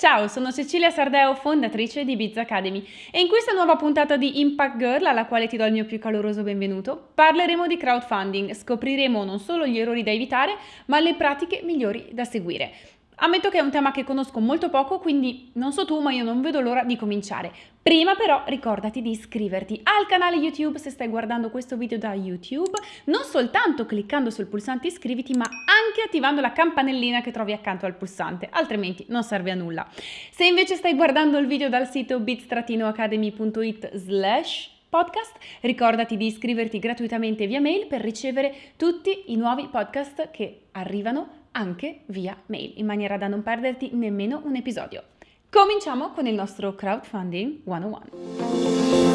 Ciao, sono Cecilia Sardeo, fondatrice di Biz Academy e in questa nuova puntata di Impact Girl, alla quale ti do il mio più caloroso benvenuto, parleremo di crowdfunding, scopriremo non solo gli errori da evitare, ma le pratiche migliori da seguire. Ammetto che è un tema che conosco molto poco, quindi non so tu, ma io non vedo l'ora di cominciare. Prima però ricordati di iscriverti al canale YouTube se stai guardando questo video da YouTube, non soltanto cliccando sul pulsante iscriviti, ma anche attivando la campanellina che trovi accanto al pulsante, altrimenti non serve a nulla. Se invece stai guardando il video dal sito bits-academy.it slash podcast, ricordati di iscriverti gratuitamente via mail per ricevere tutti i nuovi podcast che arrivano anche via mail, in maniera da non perderti nemmeno un episodio. Cominciamo con il nostro Crowdfunding 101.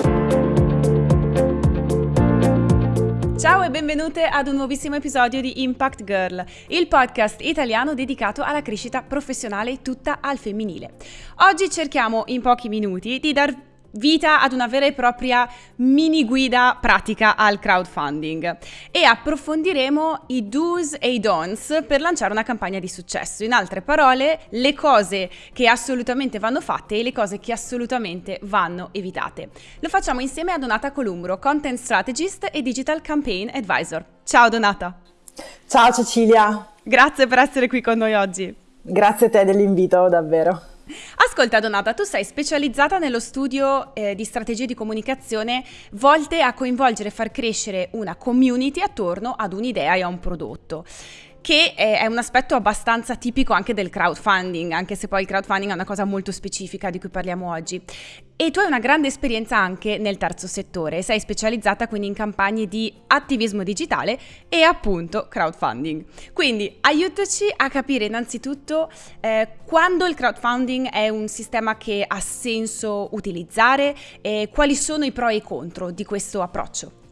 Ciao e benvenute ad un nuovissimo episodio di Impact Girl, il podcast italiano dedicato alla crescita professionale tutta al femminile. Oggi cerchiamo in pochi minuti di dar vita ad una vera e propria mini guida pratica al crowdfunding e approfondiremo i do's e i don'ts per lanciare una campagna di successo. In altre parole, le cose che assolutamente vanno fatte e le cose che assolutamente vanno evitate. Lo facciamo insieme a Donata Columbro, content strategist e digital campaign advisor. Ciao Donata. Ciao Cecilia. Grazie per essere qui con noi oggi. Grazie a te dell'invito, davvero. Ascolta Donata, tu sei specializzata nello studio eh, di strategie di comunicazione volte a coinvolgere e far crescere una community attorno ad un'idea e a un prodotto che è un aspetto abbastanza tipico anche del crowdfunding, anche se poi il crowdfunding è una cosa molto specifica di cui parliamo oggi. E tu hai una grande esperienza anche nel terzo settore, sei specializzata quindi in campagne di attivismo digitale e appunto crowdfunding. Quindi aiutaci a capire innanzitutto eh, quando il crowdfunding è un sistema che ha senso utilizzare e quali sono i pro e i contro di questo approccio.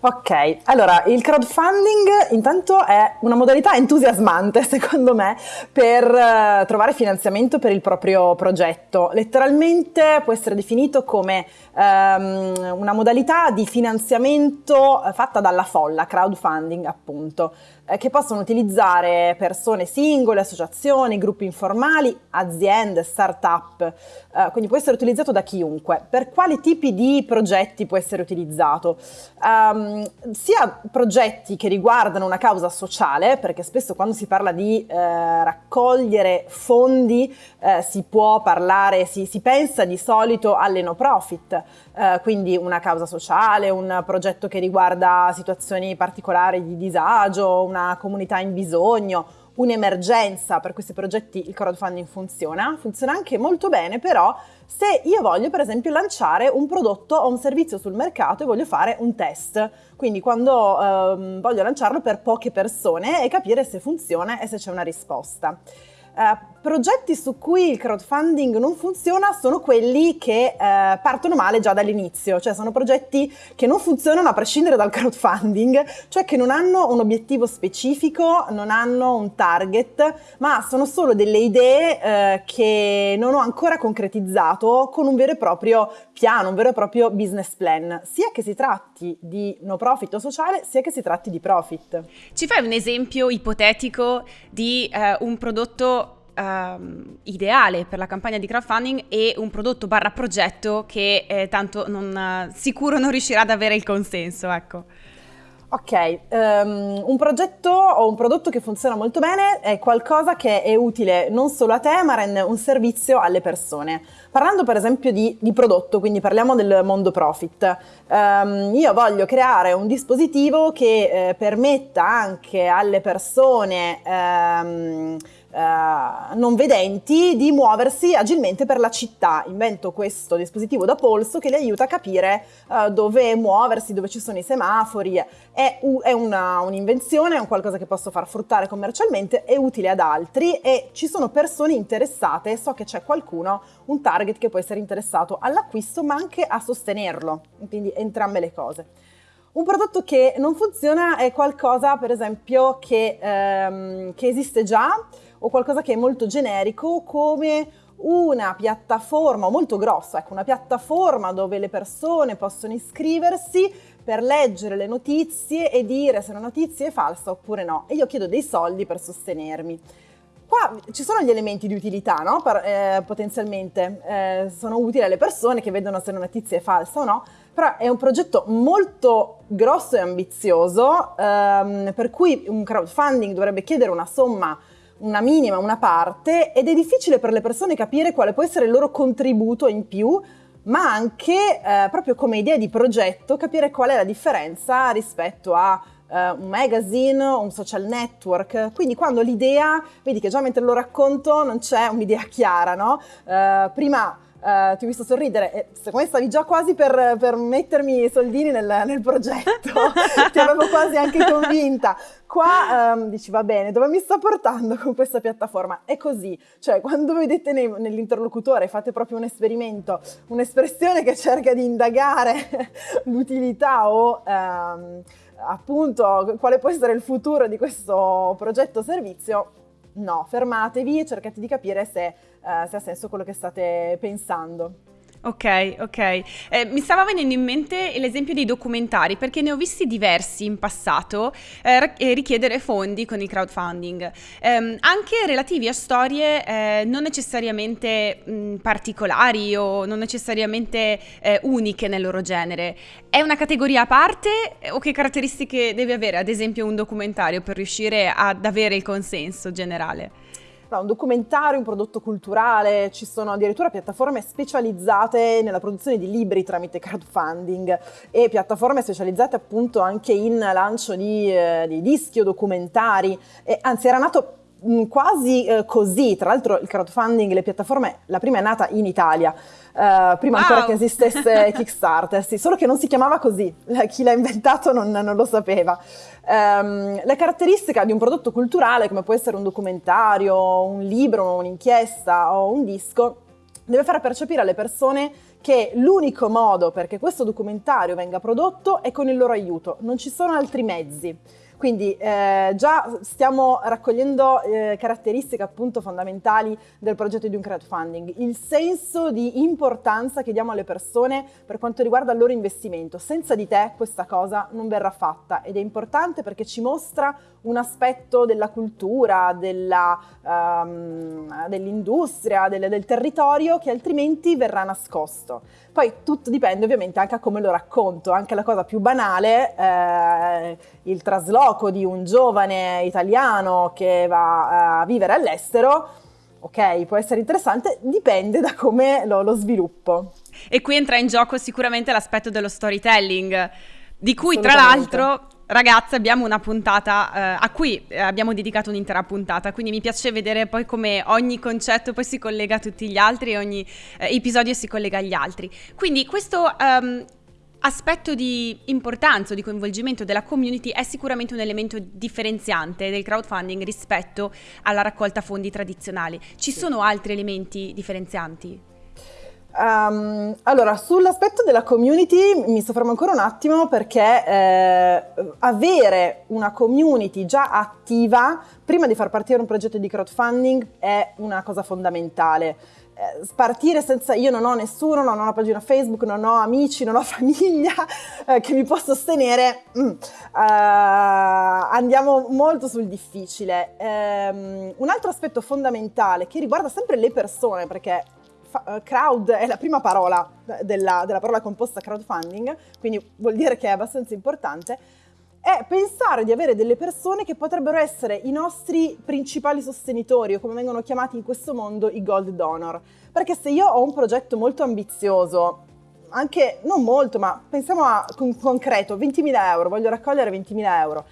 Ok, allora il crowdfunding intanto è una modalità entusiasmante secondo me per uh, trovare finanziamento per il proprio progetto. Letteralmente può essere definito come um, una modalità di finanziamento uh, fatta dalla folla, crowdfunding appunto. Eh, che possono utilizzare persone singole, associazioni, gruppi informali, aziende, start-up, eh, quindi può essere utilizzato da chiunque. Per quali tipi di progetti può essere utilizzato? Um, sia progetti che riguardano una causa sociale, perché spesso quando si parla di eh, raccogliere fondi eh, si può parlare, si, si, pensa di solito alle no profit, quindi una causa sociale, un progetto che riguarda situazioni particolari di disagio, una comunità in bisogno, un'emergenza, per questi progetti il crowdfunding funziona, funziona anche molto bene però se io voglio per esempio lanciare un prodotto o un servizio sul mercato e voglio fare un test, quindi quando ehm, voglio lanciarlo per poche persone e capire se funziona e se c'è una risposta. Uh, progetti su cui il crowdfunding non funziona sono quelli che uh, partono male già dall'inizio, cioè sono progetti che non funzionano a prescindere dal crowdfunding, cioè che non hanno un obiettivo specifico, non hanno un target, ma sono solo delle idee uh, che non ho ancora concretizzato con un vero e proprio piano, un vero e proprio business plan, sia che si tratti di no profit o sociale, sia che si tratti di profit. Ci fai un esempio ipotetico di un prodotto um, ideale per la campagna di crowdfunding e un prodotto barra progetto che eh, tanto non, sicuro non riuscirà ad avere il consenso, ecco. Ok, um, un progetto o un prodotto che funziona molto bene è qualcosa che è utile non solo a te ma rende un servizio alle persone. Parlando per esempio di, di prodotto, quindi parliamo del mondo profit, um, io voglio creare un dispositivo che eh, permetta anche alle persone... Um, eh, non vedenti di muoversi agilmente per la città. Invento questo dispositivo da polso che li aiuta a capire uh, dove muoversi, dove ci sono i semafori. È, un'invenzione, è un qualcosa che posso far fruttare commercialmente, è utile ad altri e ci sono persone interessate. So che c'è qualcuno, un target che può essere interessato all'acquisto ma anche a sostenerlo, quindi entrambe le cose. Un prodotto che non funziona è qualcosa, per esempio, che, ehm, che esiste già, o qualcosa che è molto generico come una piattaforma molto grossa, ecco, una piattaforma dove le persone possono iscriversi per leggere le notizie e dire se una notizia è falsa oppure no e io chiedo dei soldi per sostenermi. Qua ci sono gli elementi di utilità, no? Per, eh, potenzialmente eh, sono utili alle persone che vedono se una notizia è falsa o no, però è un progetto molto grosso e ambizioso, ehm, per cui un crowdfunding dovrebbe chiedere una somma una minima, una parte, ed è difficile per le persone capire quale può essere il loro contributo in più, ma anche eh, proprio come idea di progetto capire qual è la differenza rispetto a uh, un magazine, un social network. Quindi quando l'idea, vedi che già mentre lo racconto non c'è un'idea chiara, no? Uh, prima Uh, ti ho visto sorridere e secondo me stavi già quasi per, per mettermi i soldini nel, nel progetto, ti avevo quasi anche convinta. Qua um, dici va bene, dove mi sta portando con questa piattaforma? È così, cioè quando vedete nell'interlocutore fate proprio un esperimento, un'espressione che cerca di indagare l'utilità o... Um, appunto quale può essere il futuro di questo progetto servizio, no, fermatevi e cercate di capire se, uh, se ha senso quello che state pensando. Ok, ok. Eh, mi stava venendo in mente l'esempio dei documentari perché ne ho visti diversi in passato eh, richiedere fondi con il crowdfunding, eh, anche relativi a storie eh, non necessariamente mh, particolari o non necessariamente eh, uniche nel loro genere. È una categoria a parte o che caratteristiche deve avere, ad esempio, un documentario per riuscire ad avere il consenso generale? Un documentario, un prodotto culturale, ci sono addirittura piattaforme specializzate nella produzione di libri tramite crowdfunding e piattaforme specializzate appunto anche in lancio di, eh, di dischi o documentari, e, anzi era nato quasi eh, così, tra l'altro il crowdfunding, le piattaforme, la prima è nata in Italia, Uh, prima wow. ancora che esistesse Kickstarter, sì, solo che non si chiamava così, chi l'ha inventato non, non lo sapeva. Um, la caratteristica di un prodotto culturale, come può essere un documentario, un libro, un'inchiesta o un disco, deve far percepire alle persone che l'unico modo perché questo documentario venga prodotto è con il loro aiuto, non ci sono altri mezzi. Quindi eh, già stiamo raccogliendo eh, caratteristiche appunto fondamentali del progetto di un crowdfunding, il senso di importanza che diamo alle persone per quanto riguarda il loro investimento. Senza di te questa cosa non verrà fatta ed è importante perché ci mostra un aspetto della cultura, della, um, dell'industria, del, del territorio che altrimenti verrà nascosto. Poi tutto dipende ovviamente anche a come lo racconto, anche la cosa più banale, eh, il trasloco di un giovane italiano che va a vivere all'estero, ok, può essere interessante, dipende da come lo, lo sviluppo. E qui entra in gioco sicuramente l'aspetto dello storytelling, di cui tra l'altro Ragazze, abbiamo una puntata eh, a cui eh, abbiamo dedicato un'intera puntata, quindi mi piace vedere poi come ogni concetto poi si collega a tutti gli altri e ogni eh, episodio si collega agli altri. Quindi questo um, aspetto di importanza o di coinvolgimento della community è sicuramente un elemento differenziante del crowdfunding rispetto alla raccolta fondi tradizionale. Ci sì. sono altri elementi differenzianti? Um, allora, sull'aspetto della community mi soffermo ancora un attimo perché eh, avere una community già attiva prima di far partire un progetto di crowdfunding è una cosa fondamentale. Eh, partire senza io non ho nessuno, non ho una pagina Facebook, non ho amici, non ho famiglia eh, che mi può sostenere, mm, uh, andiamo molto sul difficile. Um, un altro aspetto fondamentale che riguarda sempre le persone, perché crowd è la prima parola della, della parola composta crowdfunding, quindi vuol dire che è abbastanza importante, è pensare di avere delle persone che potrebbero essere i nostri principali sostenitori o come vengono chiamati in questo mondo i gold donor. Perché se io ho un progetto molto ambizioso, anche non molto, ma pensiamo a con concreto, 20.000 euro, voglio raccogliere 20.000 euro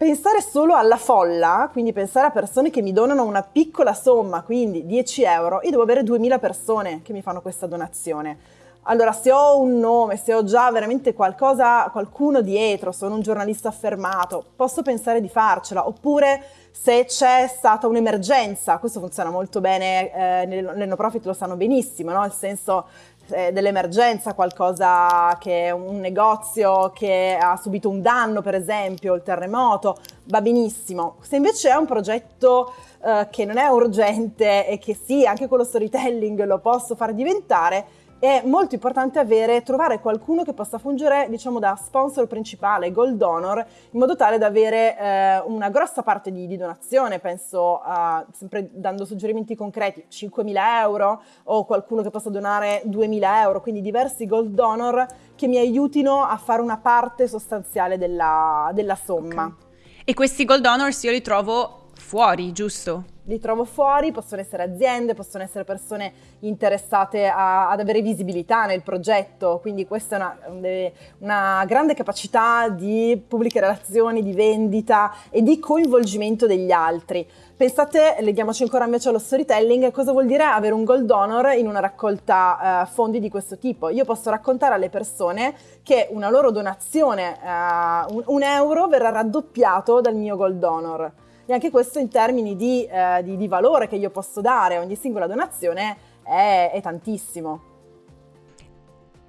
Pensare solo alla folla, quindi pensare a persone che mi donano una piccola somma, quindi 10 euro, io devo avere 2000 persone che mi fanno questa donazione. Allora, se ho un nome, se ho già veramente qualcosa, qualcuno dietro, sono un giornalista affermato, posso pensare di farcela. Oppure se c'è stata un'emergenza, questo funziona molto bene, eh, nel no profit lo sanno benissimo, no? nel senso eh, dell'emergenza, qualcosa che un negozio che ha subito un danno, per esempio, il terremoto, va benissimo. Se invece è un progetto eh, che non è urgente e che sì, anche con lo storytelling lo posso far diventare, è molto importante avere, trovare qualcuno che possa fungere, diciamo, da sponsor principale, gold donor, in modo tale da avere eh, una grossa parte di, di, donazione, penso a, sempre dando suggerimenti concreti, 5.000 euro o qualcuno che possa donare 2.000 euro, quindi diversi gold donor che mi aiutino a fare una parte sostanziale della, della somma. Okay. E questi gold donors io li trovo fuori, giusto? li trovo fuori, possono essere aziende, possono essere persone interessate a, ad avere visibilità nel progetto, quindi questa è una, una, grande capacità di pubbliche relazioni, di vendita e di coinvolgimento degli altri. Pensate, leghiamoci ancora invece allo storytelling, cosa vuol dire avere un gold donor in una raccolta uh, fondi di questo tipo? Io posso raccontare alle persone che una loro donazione, uh, un, un euro, verrà raddoppiato dal mio gold donor e anche questo in termini di, eh, di, di valore che io posso dare a ogni singola donazione è, è tantissimo.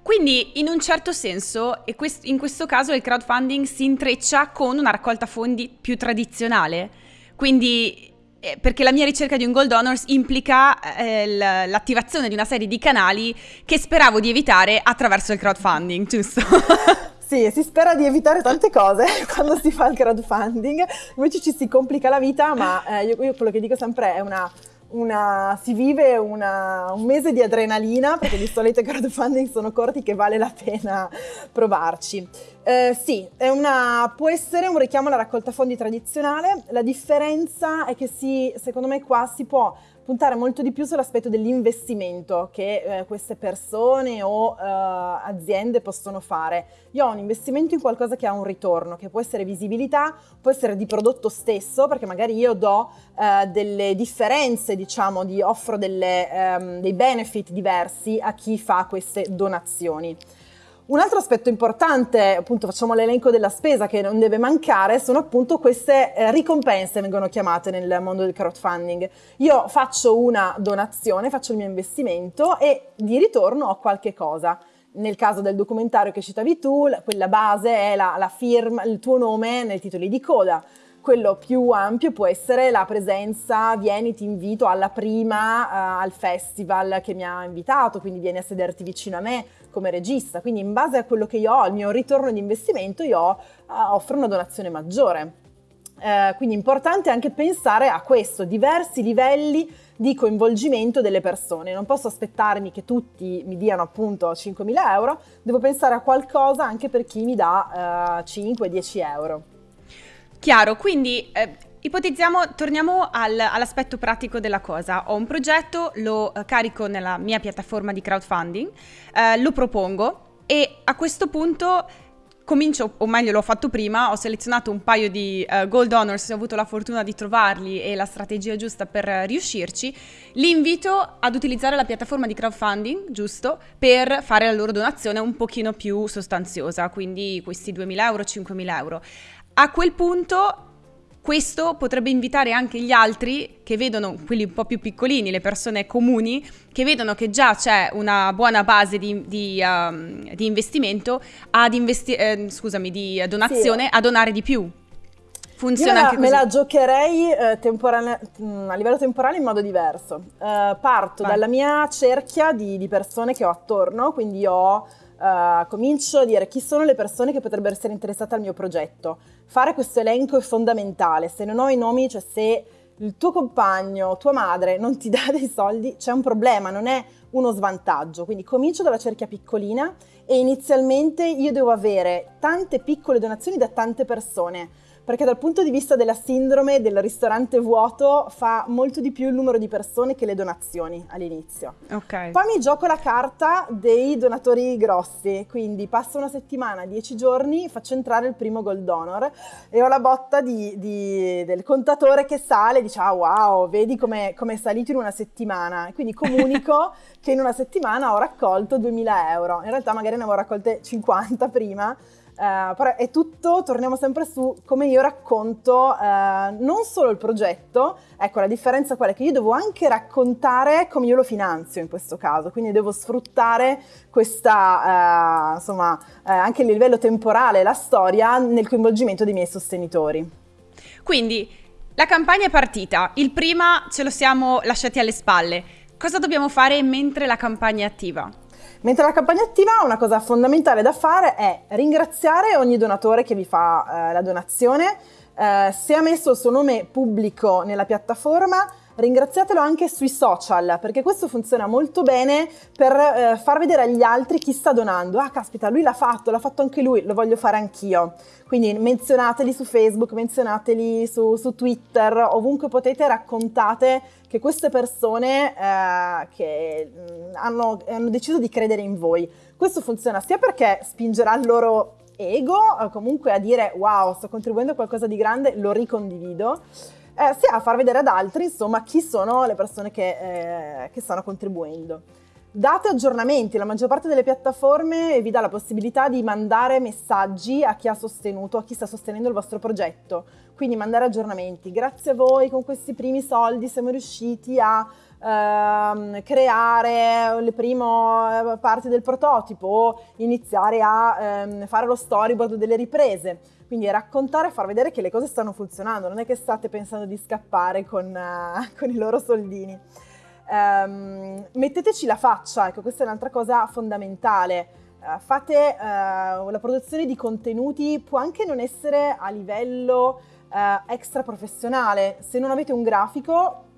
Quindi in un certo senso, e quest- in questo caso il crowdfunding si intreccia con una raccolta fondi più tradizionale. Quindi eh, perché la mia ricerca di un gold donors implica eh, l'attivazione di una serie di canali che speravo di evitare attraverso il crowdfunding, giusto? Sì, si spera di evitare tante cose quando si fa il crowdfunding, invece ci si complica la vita, ma eh, io, io quello che dico sempre è una una, si vive una, un mese di adrenalina, perché di solito i crowdfunding sono corti che vale la pena provarci. Eh, sì, una, può essere un richiamo alla raccolta fondi tradizionale, la differenza è che si, secondo me qua si può puntare molto di più sull'aspetto dell'investimento che eh, queste persone o eh, aziende possono fare. Io ho un investimento in qualcosa che ha un ritorno, che può essere visibilità, può essere di prodotto stesso, perché magari io do eh, delle differenze, diciamo, di, offro delle, ehm, dei benefit diversi a chi fa queste donazioni. Un altro aspetto importante, appunto facciamo l'elenco della spesa che non deve mancare, sono appunto queste eh, ricompense, vengono chiamate nel mondo del crowdfunding. Io faccio una donazione, faccio il mio investimento e di ritorno ho qualche cosa. Nel caso del documentario che citavi tu, quella base è la, la firma, il tuo nome nei titoli di coda quello più ampio può essere la presenza, vieni, ti invito alla prima uh, al festival che mi ha invitato, quindi vieni a sederti vicino a me come regista, quindi in base a quello che io ho, il mio ritorno di investimento, io uh, offro una donazione maggiore. Uh, quindi è importante anche pensare a questo, diversi livelli di coinvolgimento delle persone. Non posso aspettarmi che tutti mi diano appunto 5.000 euro, devo pensare a qualcosa anche per chi mi dà 5-10 euro. Chiaro, quindi eh, ipotizziamo, torniamo al, all'aspetto pratico della cosa. Ho un progetto, lo eh, carico nella mia piattaforma di crowdfunding, eh, lo propongo e a questo punto comincio, o meglio l'ho fatto prima, ho selezionato un paio di uh, gold honors, ho avuto la fortuna di trovarli e la strategia giusta per uh, riuscirci, li invito ad utilizzare la piattaforma di crowdfunding, giusto, per fare la loro donazione un pochino più sostanziosa, quindi questi 2.000 euro, 5.000 euro. A quel punto questo potrebbe invitare anche gli altri che vedono, quelli un po' più piccolini, le persone comuni, che vedono che già c'è una buona base di, di, um, di investimento, ad investi- eh, scusami, di donazione, sì. a donare di più. Funziona Io anche così. Me la giocherei eh, temporale, mm, a livello temporale in modo diverso. Uh, parto Vai. dalla mia cerchia di, di persone che ho attorno, quindi ho uh, comincio a dire chi sono le persone che potrebbero essere interessate al mio progetto. Fare questo elenco è fondamentale, se non ho i nomi, cioè se il tuo compagno, tua madre non ti dà dei soldi, c'è un problema, non è uno svantaggio. Quindi comincio dalla cerchia piccolina e inizialmente io devo avere tante piccole donazioni da tante persone perché dal punto di vista della sindrome del ristorante vuoto fa molto di più il numero di persone che le donazioni all'inizio. Okay. Poi mi gioco la carta dei donatori grossi, quindi passo una settimana, dieci giorni, faccio entrare il primo gold donor e ho la botta di, di, del contatore che sale e dice ah wow, vedi come è salito in una settimana. Quindi comunico che in una settimana ho raccolto 2000 euro. In realtà magari ne avevo raccolte 50 prima, Uh, però è tutto, torniamo sempre su come io racconto uh, non solo il progetto, ecco la differenza qual è che io devo anche raccontare come io lo finanzio in questo caso, quindi devo sfruttare questa, uh, insomma, anche a livello temporale, la storia nel coinvolgimento dei miei sostenitori. Quindi la campagna è partita, il prima ce lo siamo lasciati alle spalle, cosa dobbiamo fare mentre la campagna è attiva? Mentre la campagna attiva, una cosa fondamentale da fare è ringraziare ogni donatore che vi fa eh, la donazione. Eh, se ha messo il suo nome pubblico nella piattaforma, ringraziatelo anche sui social perché questo funziona molto bene per eh, far vedere agli altri chi sta donando. Ah, caspita, lui l'ha fatto, l'ha fatto anche lui, lo voglio fare anch'io. Quindi menzionateli su Facebook, menzionateli su, su Twitter, ovunque potete, raccontate che queste persone eh, che mh, hanno, hanno deciso di credere in voi. Questo funziona sia perché spingerà il loro ego comunque a dire wow, sto contribuendo a qualcosa di grande, lo ricondivido eh, sia a far vedere ad altri, insomma, chi sono le persone che, eh, che stanno contribuendo. Date aggiornamenti, la maggior parte delle piattaforme vi dà la possibilità di mandare messaggi a chi ha sostenuto, a chi sta sostenendo il vostro progetto, quindi mandare aggiornamenti. Grazie a voi con questi primi soldi siamo riusciti a ehm, creare le prime eh, parti del prototipo o iniziare a ehm, fare lo storyboard delle riprese. Quindi raccontare e far vedere che le cose stanno funzionando, non è che state pensando di scappare con, uh, con i loro soldini. Um, metteteci la faccia, ecco questa è un'altra cosa fondamentale. Uh, fate uh, la produzione di contenuti, può anche non essere a livello extra professionale. Se non avete un grafico,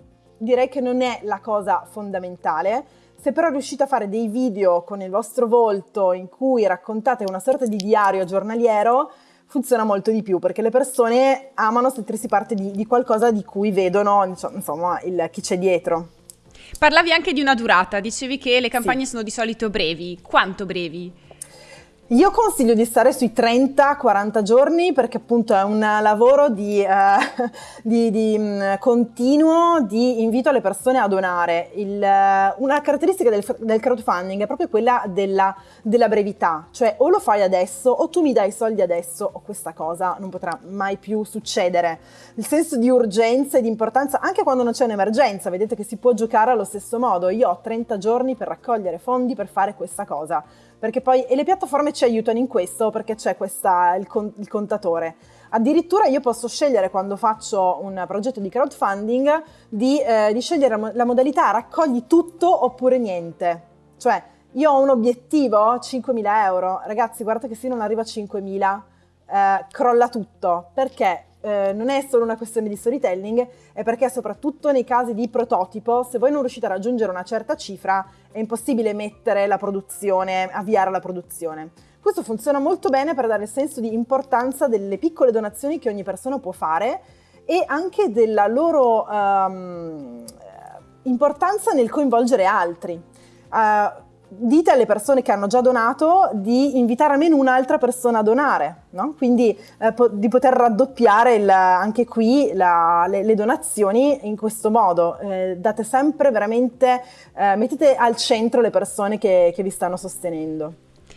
direi che non è la cosa fondamentale. Se però riuscite a fare dei video con il vostro volto in cui raccontate una sorta di diario giornaliero, funziona molto di più perché le persone amano sentirsi parte di, di qualcosa di cui vedono insomma il, chi c'è dietro. Parlavi anche di una durata, dicevi che le campagne sì. sono di solito brevi. Quanto brevi? Io consiglio di stare sui 30-40 giorni perché appunto è un lavoro di, eh, di, di mh, mm, continuo di invito alle persone a donare. Il, eh, una caratteristica del, del, crowdfunding è proprio quella della, della, brevità, cioè o lo fai adesso o tu mi dai i soldi adesso o questa cosa non potrà mai più succedere. Il senso di urgenza e di importanza anche quando non c'è un'emergenza, vedete che si può giocare allo stesso modo. Io ho 30 giorni per raccogliere fondi per fare questa cosa perché poi, e le piattaforme ci aiutano in questo perché c'è il, con, il contatore. Addirittura io posso scegliere quando faccio un progetto di crowdfunding di, eh, di scegliere la modalità raccogli tutto oppure niente. Cioè io ho un obiettivo, 5.000 euro, ragazzi guardate che se non arriva a 5.000 eh, crolla tutto, perché eh, non è solo una questione di storytelling, è perché soprattutto nei casi di prototipo, se voi non riuscite a raggiungere una certa cifra, è impossibile mettere la produzione, avviare la produzione. Questo funziona molto bene per dare il senso di importanza delle piccole donazioni che ogni persona può fare e anche della loro um, importanza nel coinvolgere altri. Uh, dite alle persone che hanno già donato di invitare almeno un'altra persona a donare, no? quindi eh, po- di poter raddoppiare il, anche qui la, le, le, donazioni in questo modo. Eh, date sempre veramente, eh, mettete al centro le persone che, che vi stanno sostenendo.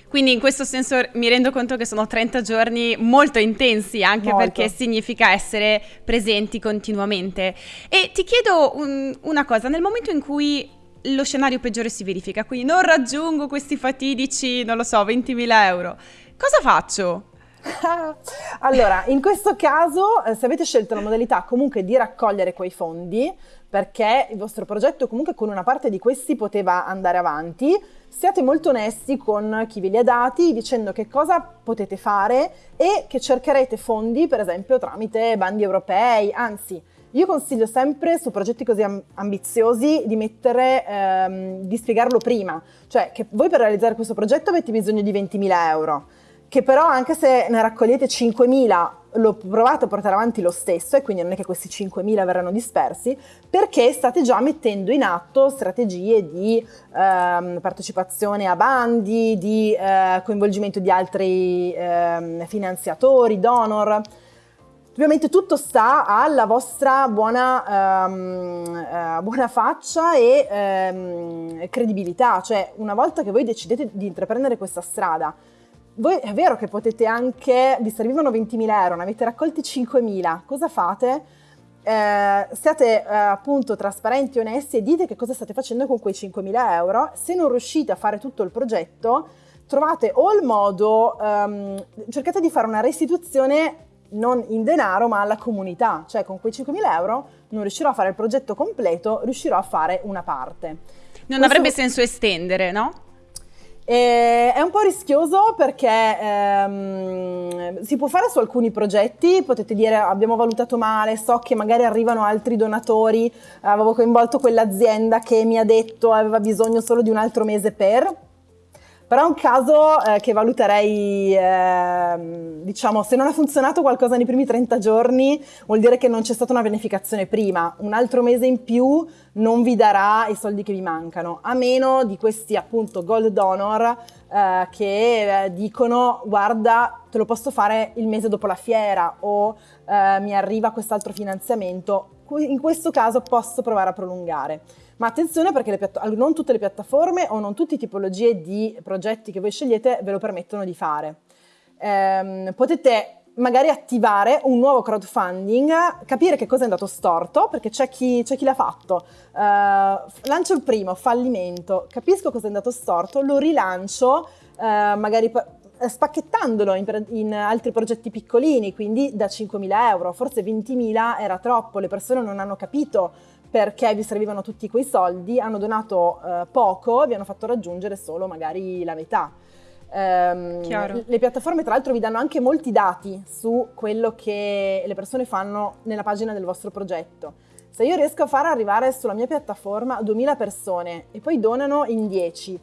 Quindi in questo senso mi rendo conto che sono 30 giorni molto intensi, anche molto. perché significa essere presenti continuamente. E ti chiedo un, una cosa, nel momento in cui lo scenario peggiore si verifica, quindi non raggiungo questi fatidici, non lo so, 20.000 euro. Cosa faccio? allora, in questo caso, eh, se avete scelto la modalità comunque di raccogliere quei fondi, perché il vostro progetto comunque con una parte di questi poteva andare avanti, siate molto onesti con chi ve li ha dati dicendo che cosa potete fare e che cercherete fondi, per esempio, tramite bandi europei, anzi, io consiglio sempre su progetti così ambiziosi di mettere, ehm, di spiegarlo prima, cioè che voi per realizzare questo progetto avete bisogno di 20.000 euro, che però anche se ne raccogliete 5.000 lo provate a portare avanti lo stesso e quindi non è che questi 5.000 verranno dispersi perché state già mettendo in atto strategie di ehm, partecipazione a bandi, di eh, coinvolgimento di altri ehm, finanziatori, donor, Ovviamente tutto sta alla vostra buona, um, uh, buona faccia e um, credibilità, cioè una volta che voi decidete di intraprendere questa strada, voi è vero che potete anche, vi servivano 20.000 euro, ne avete raccolti 5.000, cosa fate? Eh, siate eh, appunto trasparenti, onesti e dite che cosa state facendo con quei 5.000 euro. Se non riuscite a fare tutto il progetto, trovate o il modo, um, cercate di fare una restituzione non in denaro ma alla comunità, cioè con quei 5.000 euro non riuscirò a fare il progetto completo, riuscirò a fare una parte. Non Questo... avrebbe senso estendere, no? E è un po' rischioso perché ehm, si può fare su alcuni progetti, potete dire abbiamo valutato male, so che magari arrivano altri donatori, avevo coinvolto quell'azienda che mi ha detto aveva bisogno solo di un altro mese per, però è un caso eh, che valuterei, eh, diciamo, se non ha funzionato qualcosa nei primi 30 giorni vuol dire che non c'è stata una pianificazione prima, un altro mese in più non vi darà i soldi che vi mancano, a meno di questi appunto gold donor eh, che eh, dicono guarda te lo posso fare il mese dopo la fiera o eh, mi arriva quest'altro finanziamento, in questo caso posso provare a prolungare. Ma attenzione perché non tutte le piattaforme o non tutte le tipologie di progetti che voi scegliete ve lo permettono di fare. Ehm, potete magari attivare un nuovo crowdfunding, capire che cosa è andato storto, perché c'è chi, chi l'ha fatto. Uh, lancio il primo, fallimento, capisco cosa è andato storto, lo rilancio, uh, magari spacchettandolo in, in, altri progetti piccolini, quindi da 5.000 euro, forse 20.000 era troppo, le persone non hanno capito perché vi servivano tutti quei soldi, hanno donato eh, poco vi hanno fatto raggiungere solo magari la metà. Um, le piattaforme tra l'altro vi danno anche molti dati su quello che le persone fanno nella pagina del vostro progetto. Se io riesco a far arrivare sulla mia piattaforma 2000 persone e poi donano in 10,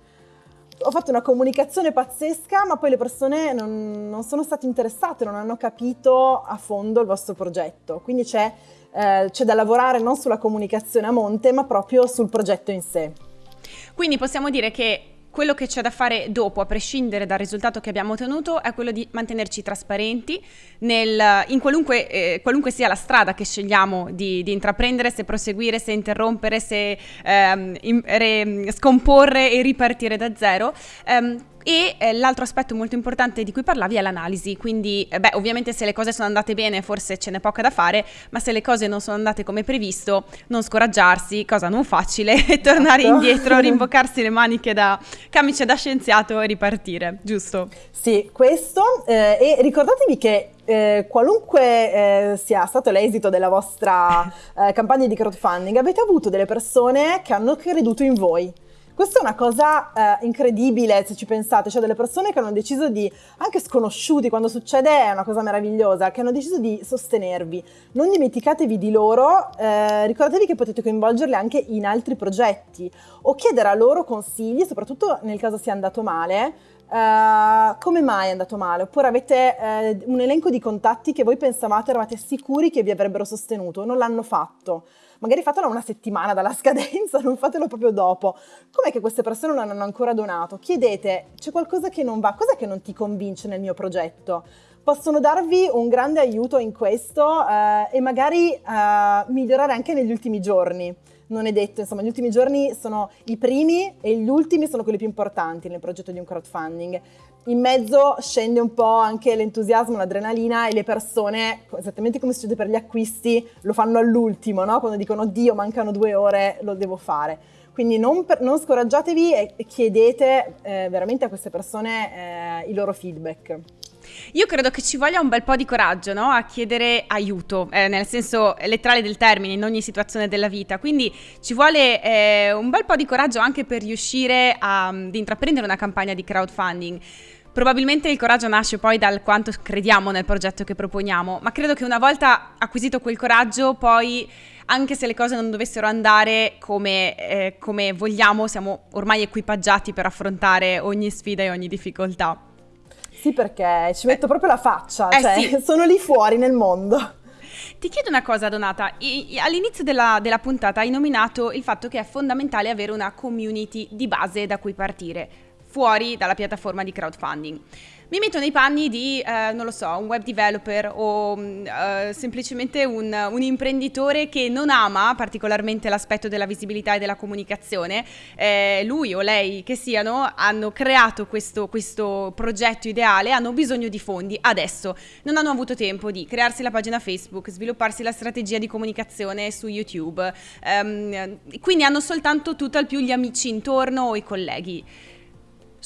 ho fatto una comunicazione pazzesca, ma poi le persone non, non sono state interessate, non hanno capito a fondo il vostro progetto. Quindi c'è eh, c'è da lavorare non sulla comunicazione a monte, ma proprio sul progetto in sé. Quindi possiamo dire che quello che c'è da fare dopo, a prescindere dal risultato che abbiamo ottenuto, è quello di mantenerci trasparenti nel, in qualunque, eh, qualunque, sia la strada che scegliamo di, di, intraprendere, se proseguire, se interrompere, se ehm, in, re, scomporre e ripartire da zero. Ehm, e eh, l'altro aspetto molto importante di cui parlavi è l'analisi, quindi eh, beh, ovviamente se le cose sono andate bene forse ce n'è poca da fare, ma se le cose non sono andate come previsto, non scoraggiarsi, cosa non facile, e tornare esatto. indietro, rimboccarsi le maniche da camice da scienziato e ripartire, giusto? Sì, questo eh, e ricordatevi che eh, qualunque eh, sia stato l'esito della vostra eh, campagna di crowdfunding, avete avuto delle persone che hanno creduto in voi. Questa è una cosa eh, incredibile se ci pensate, cioè delle persone che hanno deciso di, anche sconosciuti, quando succede è una cosa meravigliosa, che hanno deciso di sostenervi. Non dimenticatevi di loro, eh, ricordatevi che potete coinvolgerli anche in altri progetti o chiedere a loro consigli, soprattutto nel caso sia andato male, Uh, come mai è andato male? Oppure avete uh, un elenco di contatti che voi pensavate, eravate sicuri che vi avrebbero sostenuto, non l'hanno fatto magari fatelo una settimana dalla scadenza, non fatelo proprio dopo. Com'è che queste persone non hanno ancora donato? Chiedete, c'è qualcosa che non va? Cos'è che non ti convince nel mio progetto? Possono darvi un grande aiuto in questo eh, e magari eh, migliorare anche negli ultimi giorni non è detto, insomma gli ultimi giorni sono i primi e gli ultimi sono quelli più importanti nel progetto di un crowdfunding. In mezzo scende un po' anche l'entusiasmo, l'adrenalina e le persone, esattamente come succede per gli acquisti, lo fanno all'ultimo, no? quando dicono Dio mancano due ore, lo devo fare. Quindi non, per, non scoraggiatevi e chiedete eh, veramente a queste persone eh, i loro feedback. Io credo che ci voglia un bel po' di coraggio no? a chiedere aiuto, eh, nel senso letterale del termine, in ogni situazione della vita. Quindi ci vuole eh, un bel po' di coraggio anche per riuscire a, ad intraprendere una campagna di crowdfunding. Probabilmente il coraggio nasce poi dal quanto crediamo nel progetto che proponiamo, ma credo che una volta acquisito quel coraggio, poi anche se le cose non dovessero andare come, eh, come vogliamo, siamo ormai equipaggiati per affrontare ogni sfida e ogni difficoltà. Sì, perché ci metto eh, proprio la faccia, eh cioè sì. sono lì fuori nel mondo. Ti chiedo una cosa, Donata. All'inizio della, della, puntata hai nominato il fatto che è fondamentale avere una community di base da cui partire, fuori dalla piattaforma di crowdfunding. Mi metto nei panni di, eh, non lo so, un web developer o eh, semplicemente un, un, imprenditore che non ama particolarmente l'aspetto della visibilità e della comunicazione. Eh, lui o lei che siano hanno creato questo, questo progetto ideale, hanno bisogno di fondi adesso. Non hanno avuto tempo di crearsi la pagina Facebook, svilupparsi la strategia di comunicazione su YouTube. Um, quindi hanno soltanto tutto al più gli amici intorno o i colleghi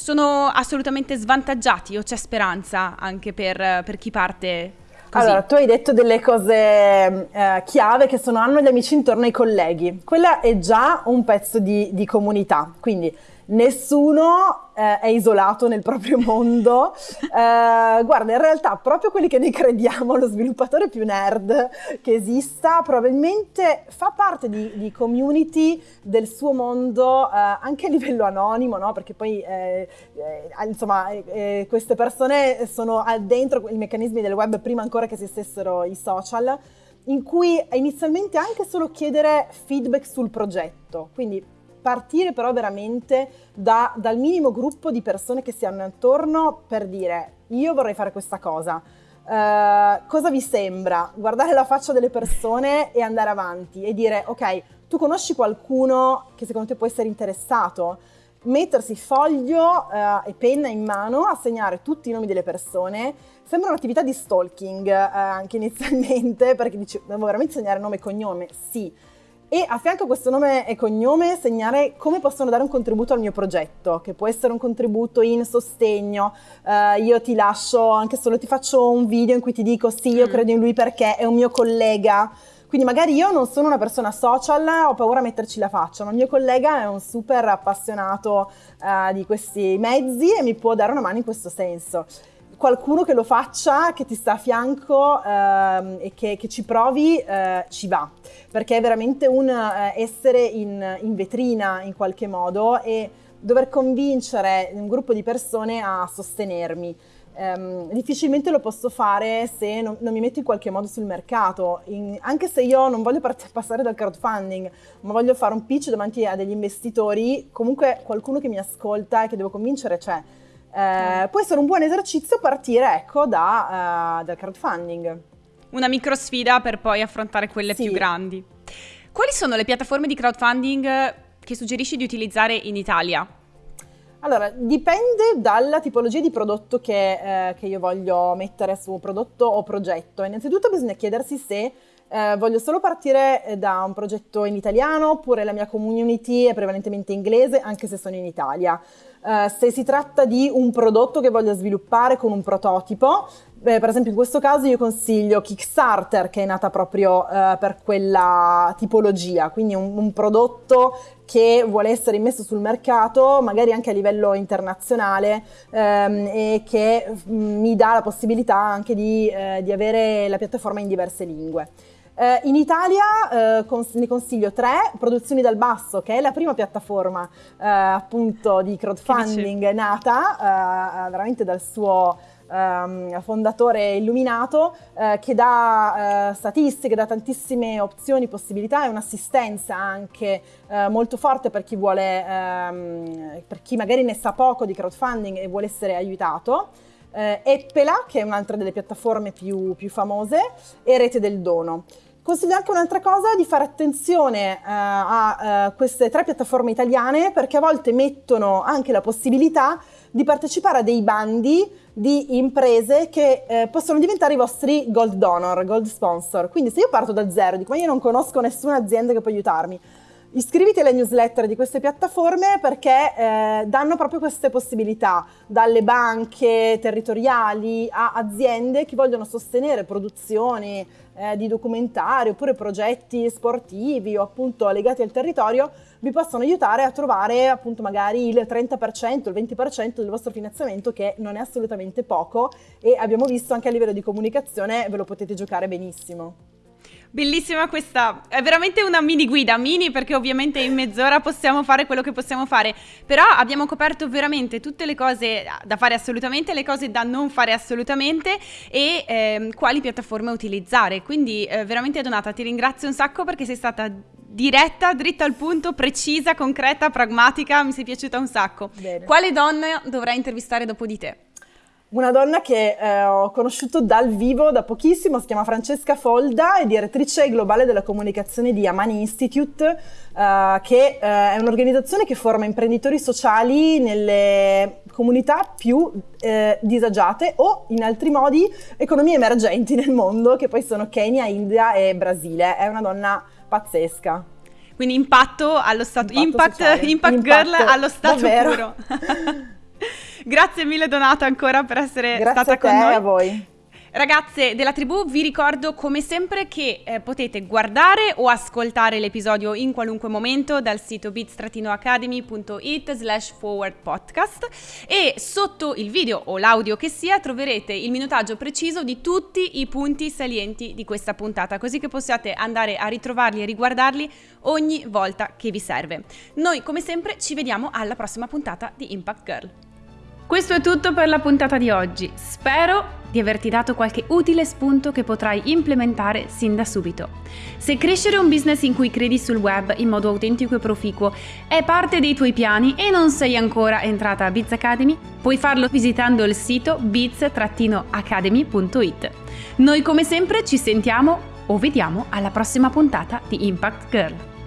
sono assolutamente svantaggiati o c'è speranza anche per, per chi parte Così. Allora, tu hai detto delle cose eh, chiave che sono hanno gli amici intorno ai colleghi. Quella è già un pezzo di, di comunità. Quindi nessuno eh, è isolato nel proprio mondo. Eh, guarda, in realtà proprio quelli che noi crediamo, lo sviluppatore più nerd che esista, probabilmente fa parte di, di community del suo mondo eh, anche a livello anonimo, no? perché poi eh, eh, insomma eh, queste persone sono dentro i meccanismi del web prima ancora che esistessero i social in cui inizialmente anche solo chiedere feedback sul progetto, quindi partire però veramente da, dal minimo gruppo di persone che si hanno attorno per dire io vorrei fare questa cosa. Uh, cosa vi sembra? Guardare la faccia delle persone e andare avanti e dire ok, tu conosci qualcuno che secondo te può essere interessato? Mettersi foglio uh, e penna in mano a segnare tutti i nomi delle persone sembra un'attività di stalking uh, anche inizialmente perché dici devo veramente segnare nome e cognome? Sì, e a fianco a questo nome e cognome segnare come possono dare un contributo al mio progetto, che può essere un contributo in sostegno, uh, io ti lascio anche solo ti faccio un video in cui ti dico sì, io mm. credo in lui perché è un mio collega. Quindi magari io non sono una persona social, ho paura a metterci la faccia, ma il mio collega è un super appassionato uh, di questi mezzi e mi può dare una mano in questo senso qualcuno che lo faccia, che ti sta a fianco ehm, e che, che, ci provi, eh, ci va. Perché è veramente un eh, essere in, in, vetrina in qualche modo e dover convincere un gruppo di persone a sostenermi. Um, difficilmente lo posso fare se non, non, mi metto in qualche modo sul mercato, in, anche se io non voglio passare dal crowdfunding, ma voglio fare un pitch davanti a degli investitori, comunque qualcuno che mi ascolta e che devo convincere c'è. Eh, può essere un buon esercizio partire ecco, da, uh, dal crowdfunding. Una micro sfida per poi affrontare quelle sì. più grandi. Quali sono le piattaforme di crowdfunding che suggerisci di utilizzare in Italia? Allora, dipende dalla tipologia di prodotto che, eh, che, io voglio mettere su prodotto o progetto. Innanzitutto bisogna chiedersi se eh, voglio solo partire eh, da un progetto in italiano oppure la mia community è prevalentemente inglese, anche se sono in Italia. Uh, se si tratta di un prodotto che voglio sviluppare con un prototipo, beh, per esempio in questo caso io consiglio Kickstarter che è nata proprio uh, per quella tipologia, quindi un, un, prodotto che vuole essere immesso sul mercato, magari anche a livello internazionale um, e che um, mi dà la possibilità anche di, uh, di avere la piattaforma in diverse lingue. Eh, in Italia eh, cons- ne consiglio tre, Produzioni dal Basso, che è la prima piattaforma eh, appunto di crowdfunding nata eh, veramente dal suo um, fondatore illuminato, eh, che dà uh, statistiche, dà tantissime opzioni, possibilità e un'assistenza anche uh, molto forte per chi vuole, um, per chi magari ne sa poco di crowdfunding e vuole essere aiutato. Uh, Eppela, che è un'altra delle piattaforme più, più famose, e Rete del Dono. Consiglio anche un'altra cosa, di fare attenzione uh, a uh, queste tre piattaforme italiane perché a volte mettono anche la possibilità di partecipare a dei bandi di imprese che eh, possono diventare i vostri gold donor, gold sponsor. Quindi se io parto da zero, dico ma io non conosco nessuna azienda che può aiutarmi, Iscriviti alle newsletter di queste piattaforme perché eh, danno proprio queste possibilità, dalle banche territoriali a aziende che vogliono sostenere produzioni eh, di documentari oppure progetti sportivi o appunto legati al territorio, vi possono aiutare a trovare appunto magari il 30%, il 20% del vostro finanziamento che non è assolutamente poco e abbiamo visto anche a livello di comunicazione ve lo potete giocare benissimo. Bellissima questa, è veramente una mini guida, mini perché ovviamente in mezz'ora possiamo fare quello che possiamo fare, però abbiamo coperto veramente tutte le cose da fare assolutamente, le cose da non fare assolutamente e eh, quali piattaforme utilizzare, quindi eh, veramente Donata ti ringrazio un sacco perché sei stata diretta, dritta al punto, precisa, concreta, pragmatica, mi sei piaciuta un sacco. Bene. Quale donna dovrai intervistare dopo di te? Una donna che eh, ho conosciuto dal vivo da pochissimo, si chiama Francesca Folda, è direttrice globale della comunicazione di Amani Institute, eh, che eh, è un'organizzazione che forma imprenditori sociali nelle comunità più eh, disagiate o in altri modi economie emergenti nel mondo, che poi sono Kenya, India e Brasile. È una donna pazzesca. Quindi impatto allo stato, impact, impact, impact, girl allo stato davvero. puro. Grazie mille Donata ancora per essere Grazie stata con noi. a voi. Ragazze della tribù, vi ricordo come sempre che eh, potete guardare o ascoltare l'episodio in qualunque momento dal sito bit-academy.it slash forward podcast e sotto il video o l'audio che sia troverete il minutaggio preciso di tutti i punti salienti di questa puntata, così che possiate andare a ritrovarli e riguardarli ogni volta che vi serve. Noi come sempre ci vediamo alla prossima puntata di Impact Girl. Questo è tutto per la puntata di oggi. Spero di averti dato qualche utile spunto che potrai implementare sin da subito. Se crescere un business in cui credi sul web in modo autentico e proficuo è parte dei tuoi piani e non sei ancora entrata a Biz Academy, puoi farlo visitando il sito biz-academy.it. Noi come sempre ci sentiamo o vediamo alla prossima puntata di Impact Girl.